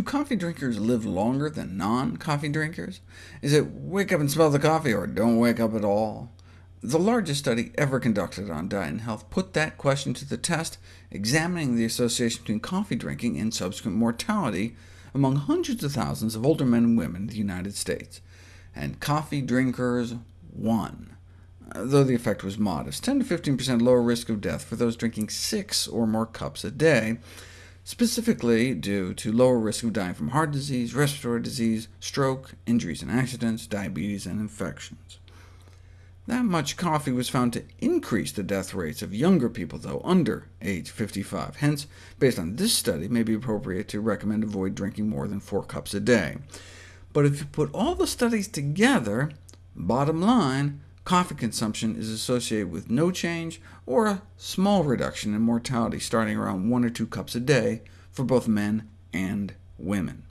Do coffee drinkers live longer than non-coffee drinkers? Is it wake up and smell the coffee, or don't wake up at all? The largest study ever conducted on diet and health put that question to the test, examining the association between coffee drinking and subsequent mortality among hundreds of thousands of older men and women in the United States. And coffee drinkers won, uh, though the effect was modest, 10 to 15% lower risk of death for those drinking six or more cups a day, specifically due to lower risk of dying from heart disease, respiratory disease, stroke, injuries and accidents, diabetes, and infections. That much coffee was found to increase the death rates of younger people, though, under age 55. Hence, based on this study, it may be appropriate to recommend avoid drinking more than 4 cups a day. But if you put all the studies together, bottom line, coffee consumption is associated with no change or a small reduction in mortality, starting around 1 or 2 cups a day for both men and women.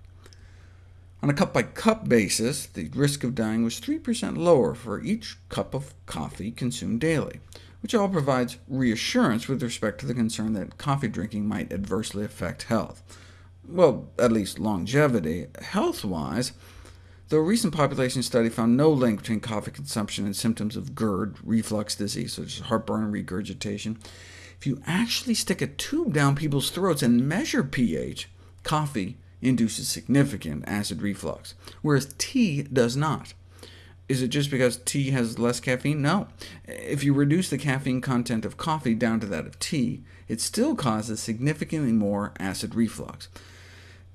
On a cup-by-cup -cup basis, the risk of dying was 3% lower for each cup of coffee consumed daily, which all provides reassurance with respect to the concern that coffee drinking might adversely affect health. Well, at least longevity. Health-wise, Though a recent population study found no link between coffee consumption and symptoms of GERD, reflux disease, such as heartburn and regurgitation, if you actually stick a tube down people's throats and measure pH, coffee induces significant acid reflux, whereas tea does not. Is it just because tea has less caffeine? No. If you reduce the caffeine content of coffee down to that of tea, it still causes significantly more acid reflux.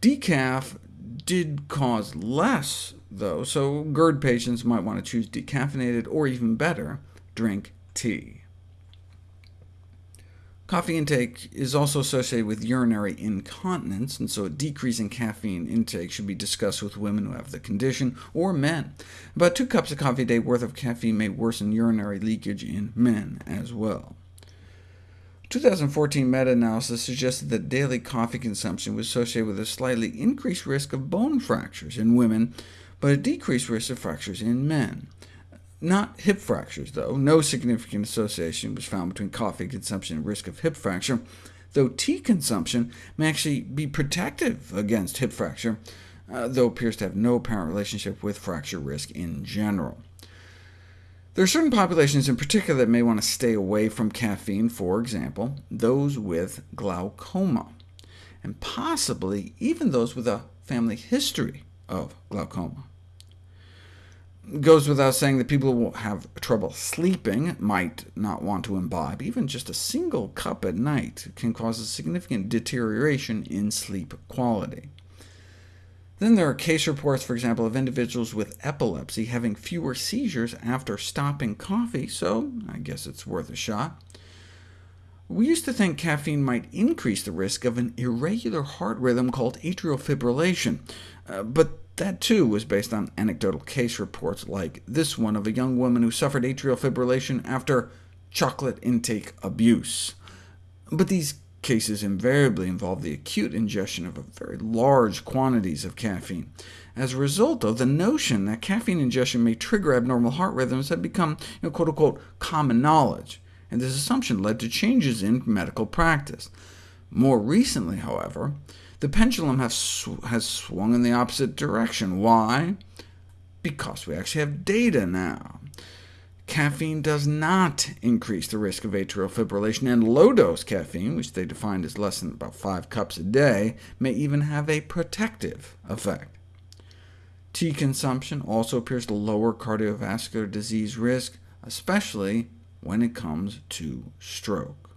Decaf did cause less, though, so GERD patients might want to choose decaffeinated, or even better, drink tea. Coffee intake is also associated with urinary incontinence, and so a decrease in caffeine intake should be discussed with women who have the condition, or men. About two cups of coffee a day worth of caffeine may worsen urinary leakage in men as well. 2014 meta-analysis suggested that daily coffee consumption was associated with a slightly increased risk of bone fractures in women, but a decreased risk of fractures in men. Not hip fractures, though. No significant association was found between coffee consumption and risk of hip fracture, though tea consumption may actually be protective against hip fracture, uh, though appears to have no apparent relationship with fracture risk in general. There are certain populations in particular that may want to stay away from caffeine, for example, those with glaucoma, and possibly even those with a family history of glaucoma. Goes without saying that people who have trouble sleeping might not want to imbibe. Even just a single cup at night can cause a significant deterioration in sleep quality. Then there are case reports, for example, of individuals with epilepsy having fewer seizures after stopping coffee, so I guess it's worth a shot. We used to think caffeine might increase the risk of an irregular heart rhythm called atrial fibrillation, uh, but that too was based on anecdotal case reports like this one of a young woman who suffered atrial fibrillation after chocolate intake abuse. But these cases invariably involve the acute ingestion of very large quantities of caffeine. As a result, though, the notion that caffeine ingestion may trigger abnormal heart rhythms had become you know, quote-unquote common knowledge, and this assumption led to changes in medical practice. More recently, however, the pendulum has, sw has swung in the opposite direction. Why? Because we actually have data now. Caffeine does not increase the risk of atrial fibrillation, and low-dose caffeine, which they defined as less than about 5 cups a day, may even have a protective effect. Tea consumption also appears to lower cardiovascular disease risk, especially when it comes to stroke.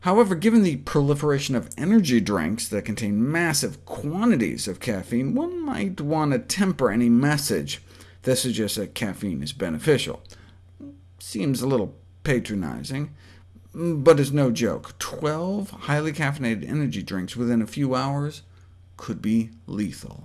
However, given the proliferation of energy drinks that contain massive quantities of caffeine, one might want to temper any message that suggests that caffeine is beneficial. Seems a little patronizing, but it's no joke. 12 highly caffeinated energy drinks within a few hours could be lethal.